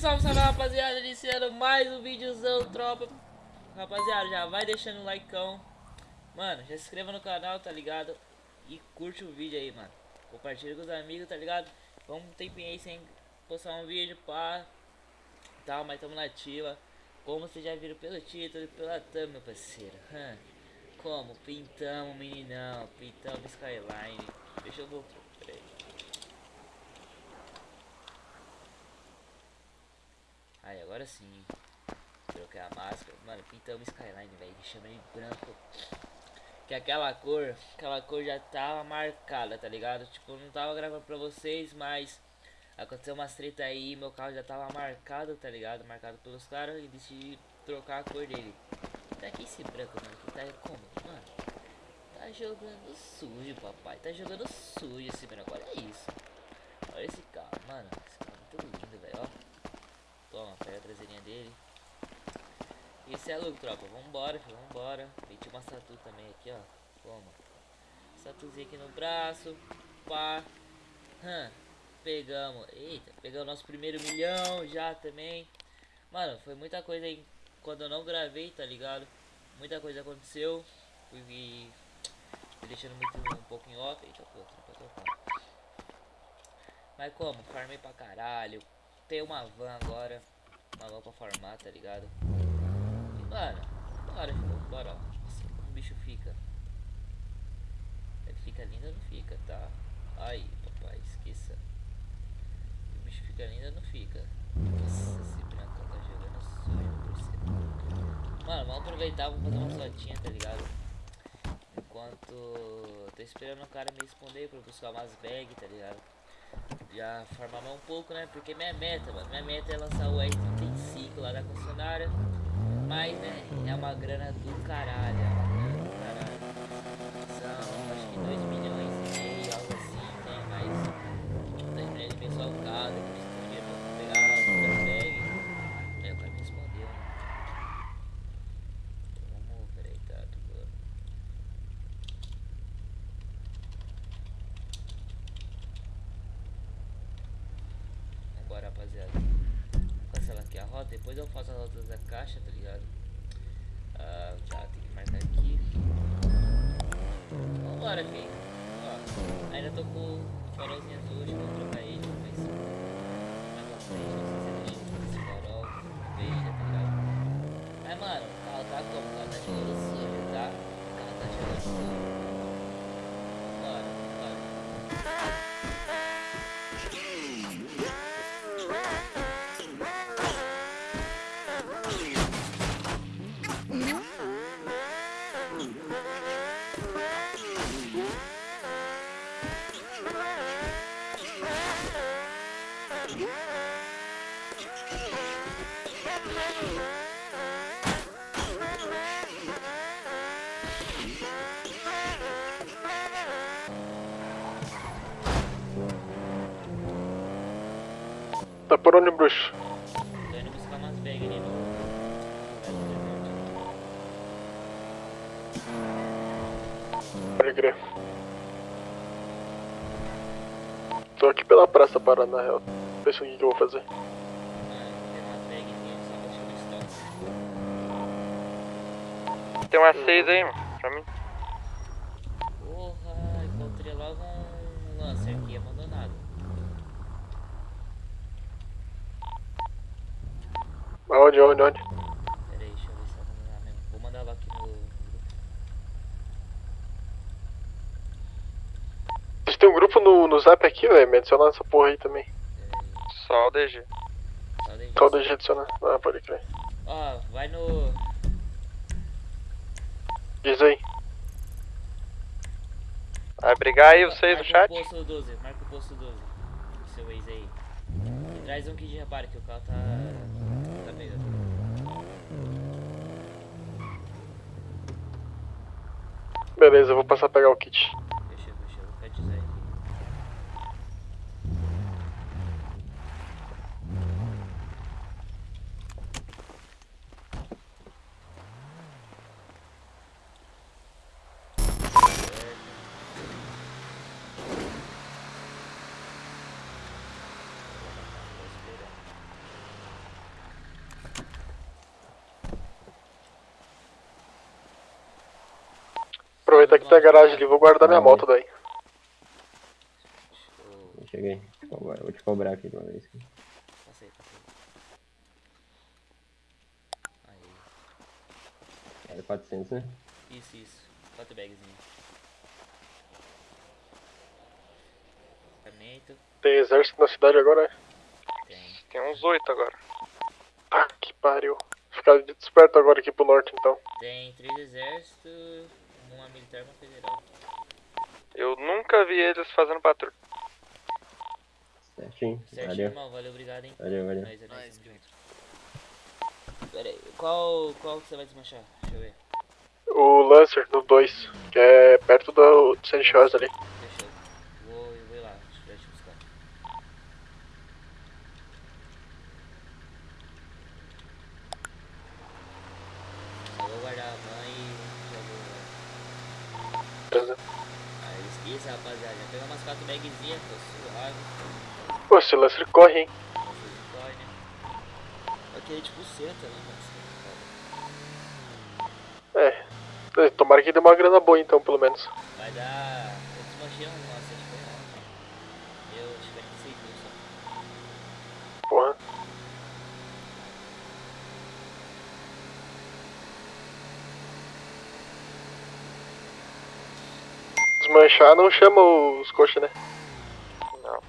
salve, salve rapaziada, iniciando mais um videozão, tropa. Rapaziada, já vai deixando o likeão. Mano, já se inscreva no canal, tá ligado? E curte o vídeo aí, mano. Compartilha com os amigos, tá ligado? Vamos um tempinho aí sem postar um vídeo, pá. Tal, mas tamo na ativa. Como vocês já viram pelo título e pela thumb, meu parceiro. Como? Pintamos, meninão. Pintamos Skyline. Deixa eu agora sim. Troquei a máscara. Mano, pintamos Skyline, velho. Ele branco. Que aquela cor, aquela cor já tava marcada, tá ligado? Tipo, não tava gravando pra vocês, mas aconteceu umas treta aí. Meu carro já tava marcado, tá ligado? Marcado pelos caras e decidi trocar a cor dele. Tá aqui esse branco, mano. Que tá como? Mano, tá jogando sujo, papai. Tá jogando sujo esse branco. Olha isso. Olha esse carro, mano. Esse carro é muito lindo, velho. Ó. Toma, pega a traseirinha dele. Esse é louco, tropa. Vambora, vambora. Meti uma tatu também aqui, ó. Toma. Tatuzinha aqui no braço. Pá. Pegamos. Eita, pegamos nosso primeiro milhão já também. Mano, foi muita coisa aí quando eu não gravei, tá ligado? Muita coisa aconteceu. Fui, deixando muito um pouco em off. Eita, pô, tropa, Mas como? Farmei pra caralho tem uma van agora. Van pra farmar, tá ligado? E, mano, bora, bora. Assim como o bicho fica. Ele fica lindo ou não fica, tá? Aí, papai, esqueça. O bicho fica lindo ou não fica? Nossa, esse branco tá jogando sujo, parceiro. Mano, vamos aproveitar, vamos fazer uma fotinha, tá ligado? Enquanto tô esperando o cara me responder pra buscar umas bags, tá ligado? Já formar um pouco, né? Porque minha meta, mano, minha meta é lançar o R35 lá da concessionária. Mas, né, é uma grana do caralho, é uma grana do caralho. São, acho que 2 milhões e meio, algo assim, né? Mas 2 milhões e meio só o carro, depois dinheiro pra pegar a bag. É, o cara me respondeu, né? Vamos, peraí, tá, tudo. rapaziada. Cancela aqui a rota, depois eu faço a rota da caixa, tá ligado? Ah, já tem que marcar aqui. Vambora, filho. Ó, ainda tô com o farolzinho azul, acho que vou trocar ele, mas mais pra frente, não sei se deixa esse farol verde, tá ligado? Mas, mano, o carro tá como? O carro tá chegando sujo, tá? O carro tá chegando sujo. Tá por onde, bruxo? Pode crer. Tô aqui pela praça parando na real. Pensa o que, eu vou fazer. Tem umas seis aí, pra mim. Porra, encontrei logo um Lancer aqui abandonado. Aonde, onde, onde? Pera aí, deixa eu ver se tá abandonado mesmo. Vou mandar lá aqui no grupo. Vocês tem um grupo no, no zap aqui, velho? Me adiciona nessa porra aí também. Pera aí. Só o DG. Só. Qual deixa adicionar? Ah, pode crer. Ó, vai no. Diz aí. Vai brigar aí vocês no Marca chat? o posto 12, marca o posto 12. O seu ex aí. E traz um kit de reparo que o carro tá. tá meio. Beleza, eu vou passar a pegar o kit. Fechou, fechou. Vou ficar de zero aqui. Certo. Aproveitar que tem a garagem ali, vou guardar minha moto daí. Cheguei. Agora vou te cobrar aqui de uma vez. Passa aí, passa aí. Aí. Era 400, né? Isso, isso. Quatro bagzinhos. Equipamento. Tem exército na cidade agora, é? Tem. Tem uns oito agora. Tá que pariu. Ficar desperto agora aqui pro norte então. Tem três exércitos, uma militar e uma federal. Eu nunca vi eles fazendo patrulha. Certinho. Certo, Valeu. irmão. Valeu, obrigado, hein. Valeu, valeu. Nós, é junto. Pera aí, qual, qual que você vai desmanchar? Deixa eu ver. O Lancer no 2, que é perto do Sanchos ali. Deixa eu. Vou, eu vou ir lá, deixa eu te buscar. Só vou guardar a mãe e já vou. Beleza. Esqueça, rapaziada. Pegou umas quatro bagzinhas, tô suave. Pô, esse Lancer corre, hein? Se corre, né? Queria tipo senta, né, mano? É. Tomara que dê uma grana boa então, pelo menos. Vai dar. Eu desmanchei um nossa, acho que foi ontem. Eu acho que 46 mil só. Porra. Desmanchar não chama os coxa, né? Não.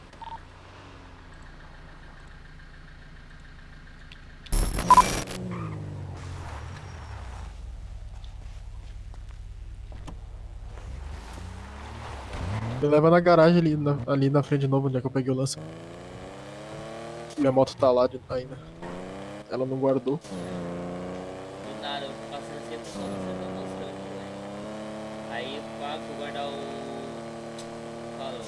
Me leva na garagem ali na, ali na frente de novo, onde é que eu peguei o lance. Minha moto tá lá de- ainda. Ela não guardou. Do nada, eu passando assim, eu tô só fazendo uma música aqui, velho. Aí eu pá, fui guardar o.